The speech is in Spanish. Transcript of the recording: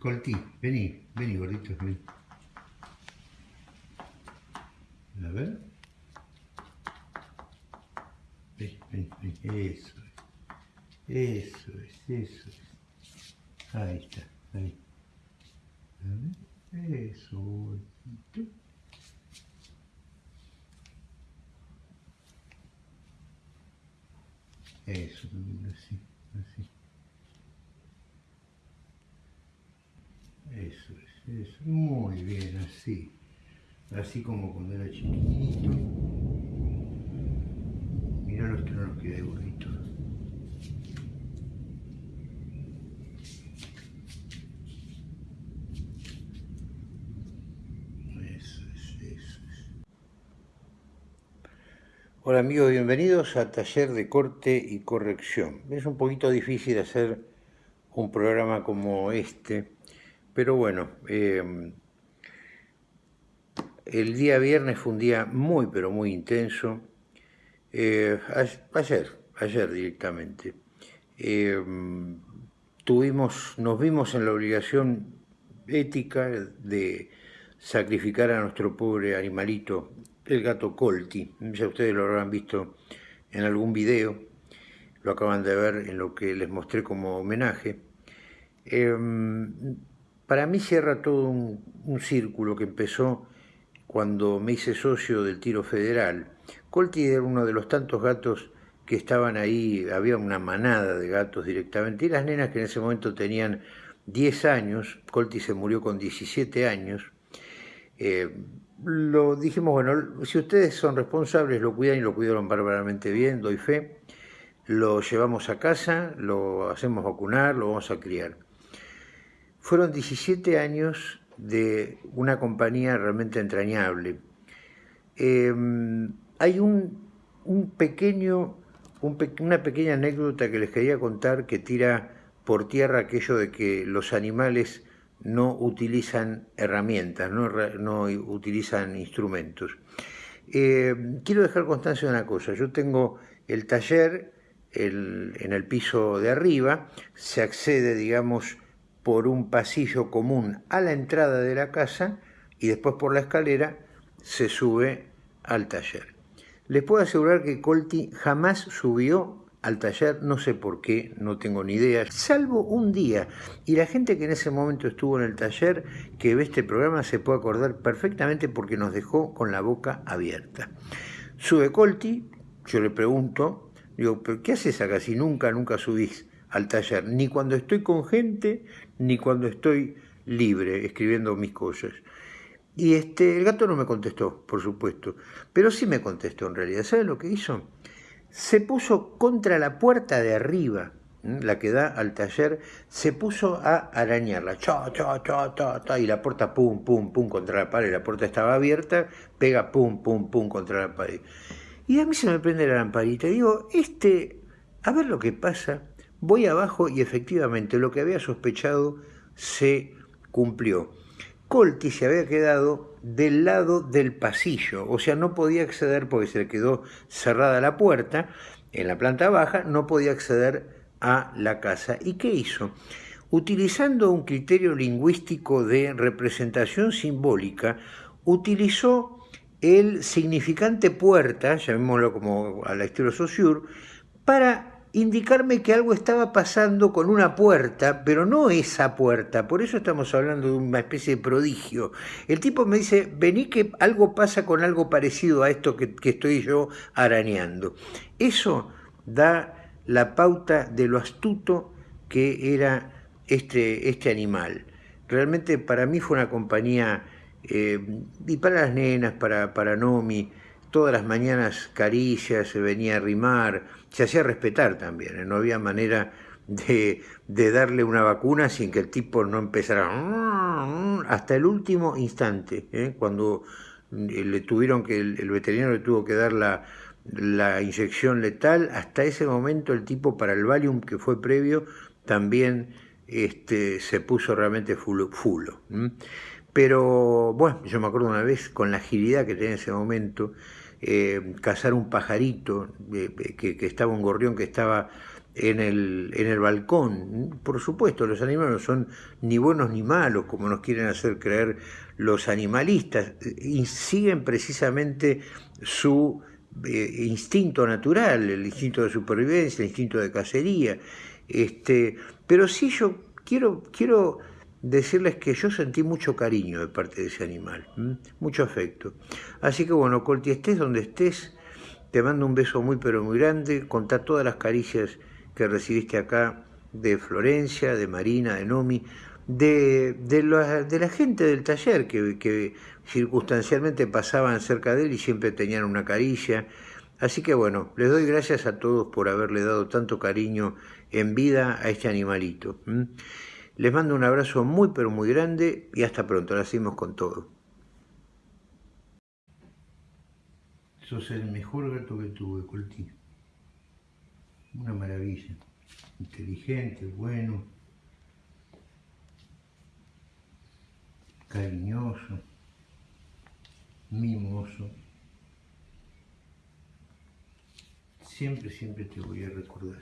Colti, vení, vení gordito, vení. A ver. Ven, ven, ven, eso es. Eso es, eso es. Ahí está, ahí. A ver, eso, gordito. Eso, así, así. Eso es, eso. Muy bien, así. Así como cuando era chiquitito. Mirá los que no nos queda de gordito. Eso es, eso es. Hola amigos, bienvenidos a Taller de Corte y Corrección. Es un poquito difícil hacer un programa como este, pero bueno, eh, el día viernes fue un día muy, pero muy intenso. Eh, ayer, ayer directamente. Eh, tuvimos, nos vimos en la obligación ética de sacrificar a nuestro pobre animalito, el gato Colti. Ya ustedes lo habrán visto en algún video, lo acaban de ver en lo que les mostré como homenaje. Para mí cierra todo un, círculo que empezó cuando me hice socio del tiro federal. Colti era uno de los tantos gatos que estaban ahí, había una manada de gatos directamente, y las nenas que en ese momento tenían 10 años, Colti se murió con 17 años, eh, lo dijimos, bueno, si ustedes son responsables, lo cuidan y lo cuidaron bárbaramente bien, doy fe, lo llevamos a casa, lo hacemos vacunar, lo vamos a criar. Fueron 17 años de una compañía realmente entrañable. Em, hay un, pequeño, una pequeña anécdota que les quería contar que tira por tierra aquello de que los animales no utilizan herramientas, no, utilizan instrumentos. Em, quiero dejar constancia de una cosa, yo tengo el taller en el piso de arriba, se accede, digamos, por un pasillo común a la entrada de la casa y después por la escalera se sube al taller. Les puedo asegurar que Colti jamás subió al taller, no sé por qué, no tengo ni idea, salvo un día. Y la gente que en ese momento estuvo en el taller, que ve este programa, se puede acordar perfectamente porque nos dejó con la boca abierta. Sube Colti, yo le pregunto, digo, ¿pero qué haces acá si nunca, nunca subís al taller? Ni cuando estoy con gente, ni cuando estoy libre escribiendo mis cosas. Y este, el gato no me contestó, por supuesto, pero sí me contestó en realidad. ¿Sabe lo que hizo? Se puso contra la puerta de arriba, la que da al taller, se puso a arañarla, cha, cha, cha, cha, cha, y la puerta pum, pum, pum contra la pared, la puerta estaba abierta, pega pum, pum, pum contra la pared. Y a mí se me prende la lamparita, digo, este, a ver lo que pasa, Voy abajo y efectivamente lo que había sospechado se cumplió. Colti se había quedado del lado del pasillo, o sea, no podía acceder porque se le quedó cerrada la puerta, en la planta baja no podía acceder a la casa. ¿Y qué hizo? Utilizando un criterio lingüístico de representación simbólica, utilizó el significante puerta, llamémoslo como a la estilo Saussure, para indicarme que algo estaba pasando con una puerta, pero no esa puerta, por eso estamos hablando de una especie de prodigio. El tipo me dice, vení que algo pasa con algo parecido a esto que, estoy yo arañando. Eso da la pauta de lo astuto que era este, este animal. Realmente para mí fue una compañía, eh, y para las nenas, para, para Nomi, todas las mañanas caricias, se venía a arrimar, se hacía respetar también, ¿eh? no había manera de, darle una vacuna sin que el tipo no empezara hasta el último instante, ¿eh? cuando eh, le tuvieron que, el, veterinario le tuvo que dar la, inyección letal, hasta ese momento el tipo para el Valium que fue previo también este, se puso realmente fulo Pero bueno, yo me acuerdo una vez con la agilidad que tenía en ese momento, eh, cazar un pajarito, eh, que, estaba un gorrión que estaba en el, en el balcón. Por supuesto, los animales no son ni buenos ni malos, como nos quieren hacer creer los animalistas, siguen precisamente su eh, instinto natural, el instinto de supervivencia, el instinto de cacería. Este, pero sí yo quiero, quiero decirles que yo sentí mucho cariño de parte de ese animal, mucho afecto. Así que bueno, Colti, estés donde estés, te mando un beso muy pero muy grande, contá todas las caricias que recibiste acá de Florencia, de Marina, de Nomi, de, de, la, de la gente del taller que, que, circunstancialmente pasaban cerca de él y siempre tenían una caricia. Así que bueno, les doy gracias a todos por haberle dado tanto cariño en vida a este animalito. Les mando un abrazo muy pero muy grande y hasta pronto, la seguimos con todo. Sos el mejor gato que tuve, Colti. Una maravilla. Inteligente, bueno, cariñoso, mimoso. Siempre, siempre te voy a recordar.